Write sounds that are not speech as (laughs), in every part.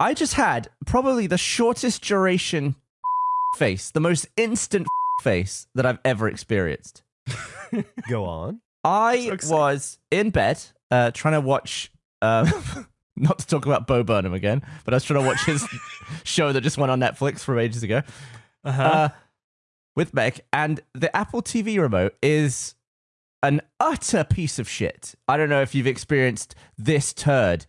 I just had probably the shortest duration (laughs) face, the most instant (laughs) face that I've ever experienced. (laughs) Go on. I So was in bed uh, trying to watch. Um, not to talk about Bo Burnham again, but I was trying to watch his show that just went on Netflix from ages ago Uh-huh. uh, with Meg, and the Apple TV remote is an utter piece of shit. I don't know if you've experienced this turd.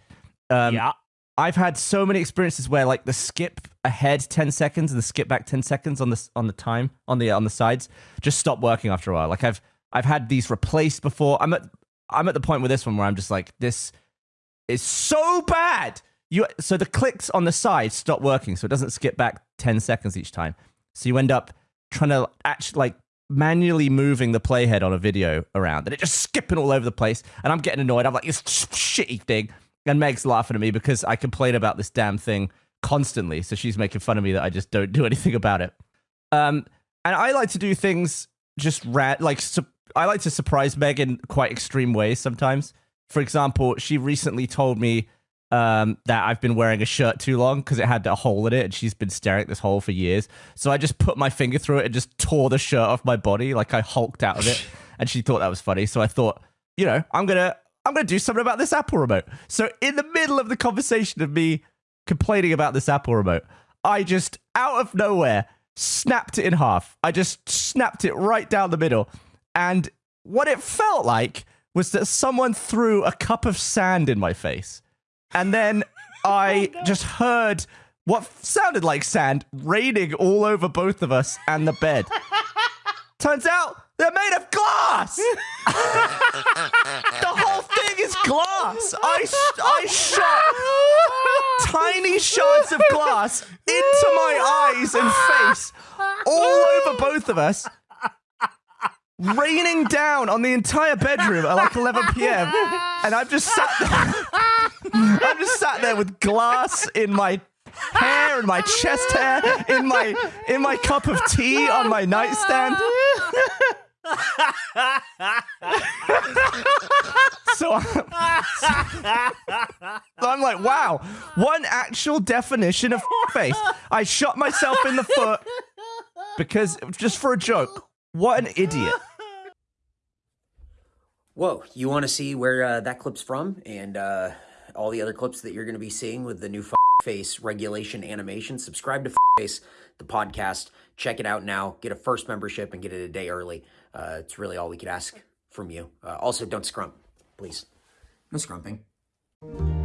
Um, yeah. I've had so many experiences where like the skip ahead 10 seconds and the skip back 10 seconds on the on the time on the on the sides just stop working after a while. Like I've I've had these replaced before. I'm at I'm at the point with this one where I'm just like this is so bad. You so the clicks on the side stop working so it doesn't skip back 10 seconds each time. So you end up trying to actually like manually moving the playhead on a video around and it just skipping all over the place and I'm getting annoyed. I'm like this shitty thing. And Meg's laughing at me because I complain about this damn thing constantly. So she's making fun of me that I just don't do (laughs) anything about it. Um, and I like to do things just like su- I like to surprise Meg in quite extreme ways sometimes. For example, she recently told me um, that I've been wearing a shirt too long because it had a hole in it, and she's been staring at this hole for years. So I just put my finger through it and just tore the shirt off my body, like I hulked out of it, (laughs) and she thought that was funny. So I thought, you know, I'm gonna I'm gonna do something about this Apple remote. So in the middle of the conversation of me complaining about this Apple remote, I just out of nowhere snapped it in half. I just snapped it right down the middle. And what it felt like was that someone threw a cup of sand in my face. And then (laughs) oh I just heard what sounded like sand raining all over both of us and the bed. (laughs) Turns out they're made of glass. (laughs) glass. I, I shot tiny shards of glass into my eyes and face, all over both of us, raining down on the entire bedroom at like 11 p.m. And I've just sat there. I've just sat there with glass in my hair and my chest hair in my in my cup of tea on my nightstand. (laughs) so, I'm, so I'm like, wow, one actual definition of (laughs) face. I shot myself in the foot because just for a joke. What an idiot. Whoa, you want to see where uh, that clip's from and uh, all the other clips that you're going to be seeing with the new face regulation animation? Subscribe to face the podcast. Check it out now. Get a first membership and get it a day early. Uh, it's really all we could ask from you. Uh, also, don't scrump, please. No scrumping. Thank you